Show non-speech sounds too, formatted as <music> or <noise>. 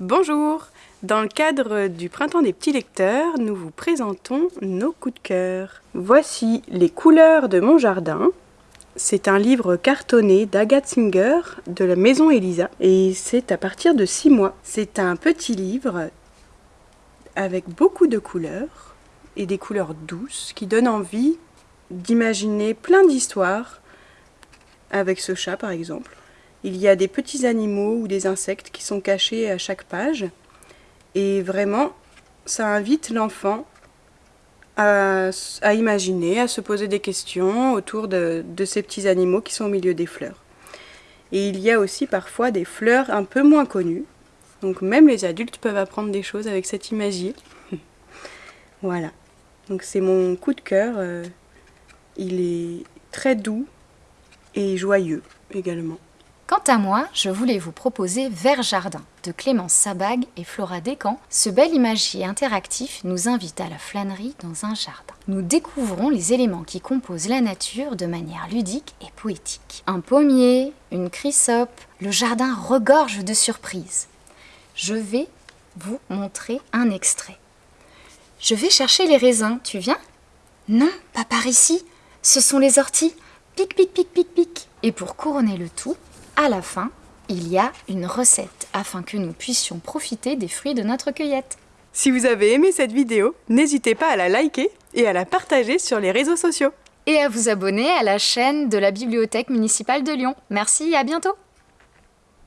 Bonjour Dans le cadre du Printemps des petits lecteurs, nous vous présentons nos coups de cœur. Voici Les couleurs de mon jardin. C'est un livre cartonné d'Agathe Singer de la Maison Elisa et c'est à partir de 6 mois. C'est un petit livre avec beaucoup de couleurs et des couleurs douces qui donnent envie d'imaginer plein d'histoires avec ce chat par exemple. Il y a des petits animaux ou des insectes qui sont cachés à chaque page. Et vraiment, ça invite l'enfant à, imaginer, à se poser des questions autour de, ces petits animaux qui sont au milieu des fleurs. Et il y a aussi parfois des fleurs un peu moins connues. Donc même les adultes peuvent apprendre des choses avec cet imagier. <laughs> voilà. Donc c'est mon coup de cœur. Euh, il est très doux et joyeux également. Quant à moi, je voulais vous proposer Vert Jardin de Clémence Sabag et Flora Descamps. Ce bel imagier interactif nous invite à la flânerie dans un jardin. Nous découvrons les éléments qui composent la nature de manière ludique et poétique. Un pommier, une chrysope, le jardin regorge de surprises. Je vais vous montrer un extrait. Je vais chercher les raisins, tu viens? Non, pas par ici. Ce sont les orties. Pic, pic, pic, pic, pic. Et pour couronner le tout, à la fin, il y a une recette afin que nous puissions profiter des fruits de notre cueillette. Si vous avez aimé cette vidéo, n'hésitez pas à la liker et à la partager sur les réseaux sociaux. Et à vous abonner à la chaîne de la Bibliothèque municipale de Lyon. Merci et à bientôt